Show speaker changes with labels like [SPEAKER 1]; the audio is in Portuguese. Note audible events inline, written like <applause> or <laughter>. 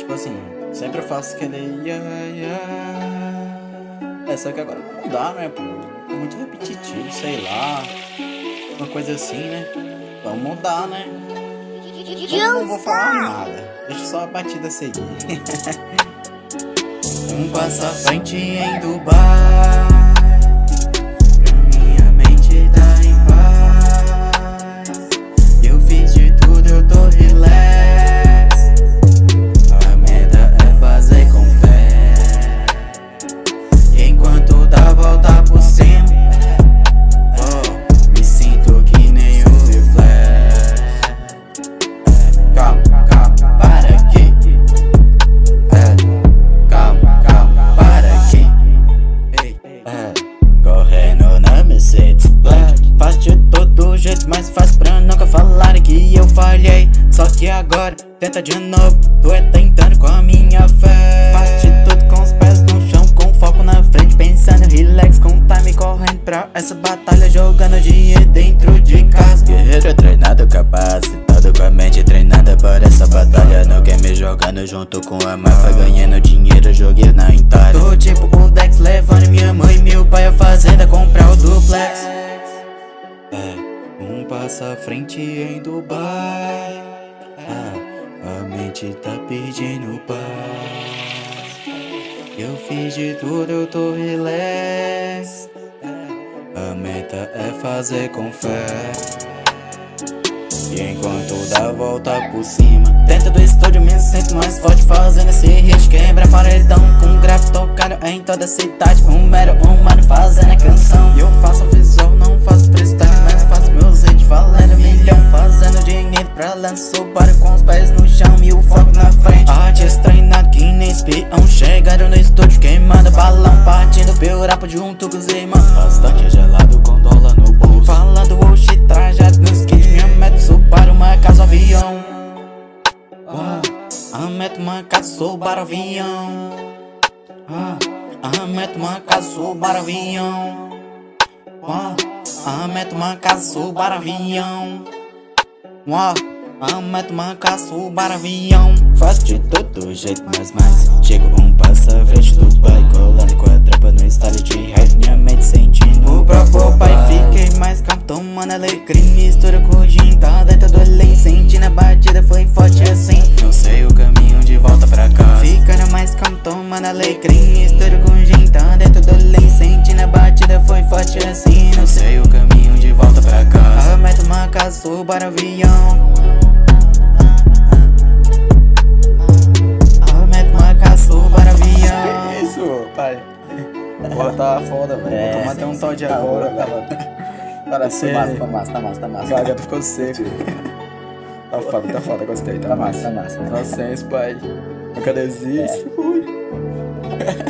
[SPEAKER 1] tipo assim, sempre eu faço aquele yeah, yeah. É, só que agora não dá, né, pô? Muito repetitivo, sei lá. Uma coisa assim, né? Vamos mudar, né? Eu não vou falar nada. Deixa só a batida seguir. <laughs> um passo à frente em Dubai. Mas faz pra nunca falarem que eu falhei. Só que agora, tenta de novo, tu é tentando com a minha fé. Faz de tudo com os pés no chão, com foco na frente Pensando relax, com time correndo pra essa batalha Jogando dinheiro dentro de casa.
[SPEAKER 2] Guerreiro treinado, capacitado com a mente treinada para essa batalha. No game jogando junto com a máfia Ganhando dinheiro, joguei
[SPEAKER 1] um passo à frente em Dubai. Ah, A mente tá pedindo paz. Eu fiz de tudo, eu tô relax. A meta é fazer com fé. E enquanto dá volta por cima Dentro do estúdio me sinto mais forte Fazendo esse hit quebra paredão Com grave tocado em toda a cidade. Um mero humano fazendo a canção pés no chão E o foco na frente. Artes treinado que nem espião. Chegaram no estúdio queimando balão? Partindo pelo rap junto com os irmãos.
[SPEAKER 2] Bastante gelado com dólar no bolso.
[SPEAKER 1] Falando oxi trajado nos kits Minha meta Subaru, uma casa, avião. Ah, A meta, uma casa, Subaru, avião. Ah, A meta, uma casa, Subaru, avião. Ah, A meta, uma casa, Subaru, avião. Ah, A meta, uma casa, Subaru, avião.
[SPEAKER 2] Faço de todo jeito, mas mais. Chego um passo à frente do pai Colando com a tropa no estado de rap. Minha mente sentindo
[SPEAKER 1] o próprio pai. Fiquei mais calmo, tomando alegria Mistura com gin, tá dentro do além. Sentindo a batida, foi forte assim.
[SPEAKER 2] Não sei o caminho de volta pra casa.
[SPEAKER 1] Ficando mais calmo, tomando alegria Mistura com gin, tá dentro do além. Sentindo a batida, foi forte assim.
[SPEAKER 2] Não sei o caminho
[SPEAKER 1] Aumenta uma casa, subar avião Porra, tá foda, velho. É, Vou tomar até um tal de agora, velho.
[SPEAKER 2] Parece tá massa, tá massa, tá massa, tá massa.
[SPEAKER 1] A gata ficou seco. <laughs> tá foda, tá foda, gostei, tá,
[SPEAKER 2] tá massa. Tá massa, tá massa.
[SPEAKER 1] Inocência, pai. Nunca desiste. É. <laughs>